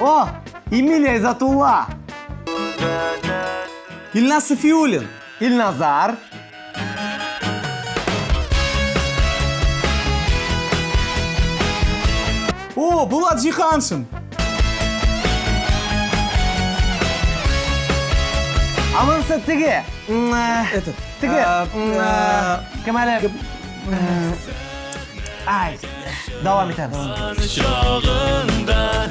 О, Эмилия из Атула. Ильнас Софиулин. Ильназар. О, Булат Жиханшин. Аманса тіге. Э, Этот. Тіге. А, э, э, Кемалі. Ай. Давай, митя, давай.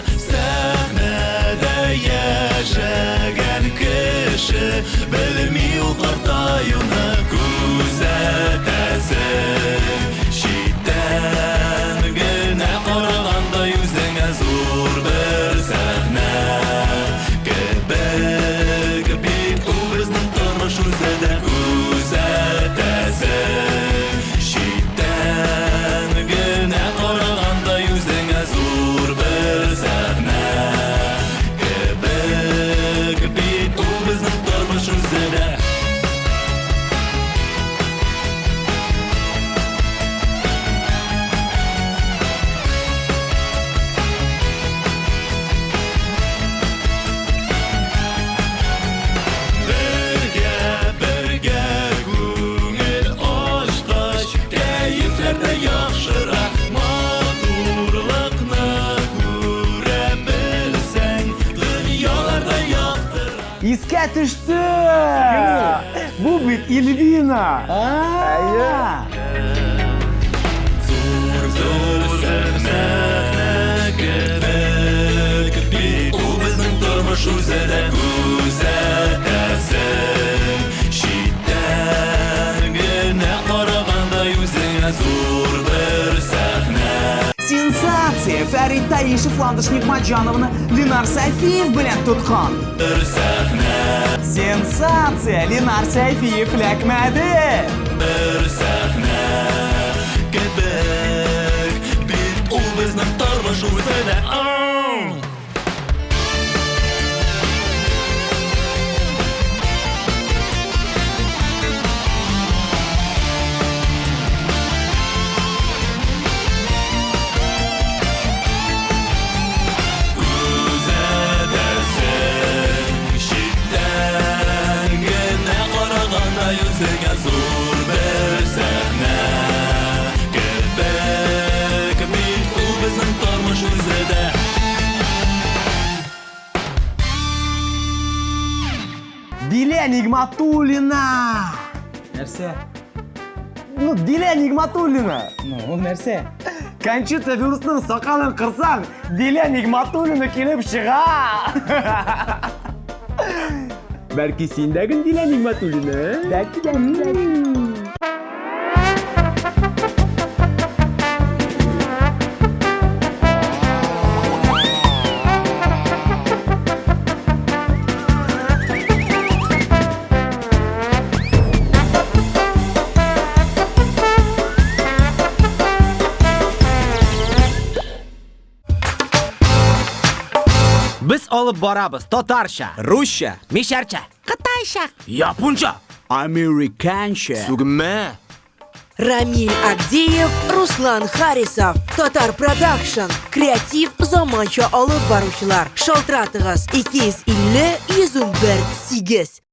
baby. Искә төште! Бу бит Ильвина! а Федерации Фарид Таишев, Ландыш Нигмаджановна, Ленар Сайфиев, блядь, тут хан. Сенсация! Ленар Сайфиев, Ляк Мэдэ. сәхне, кепек, бит ұл біздің тұрмыш ааа. Диле Нигматуллина! Нәрсә? Ну, Диле Нигматуллина! Ну, ол нәрсә? Кончита вирусның қырсаң, қырсан, Диле Нигматуллина келіп шыға! Бәлкі сендегін Диле Нигматуллина? Бәлкі, бәлкі, Біз олып барабыз татарша, русша, мешарча, қытайша, японша, американша. Сугме. Рамиль Агдеев, Руслан Харисов. Татар Продакшн. Креатив заманча алып баручылар. Шалтыратыгыз 250 101 8.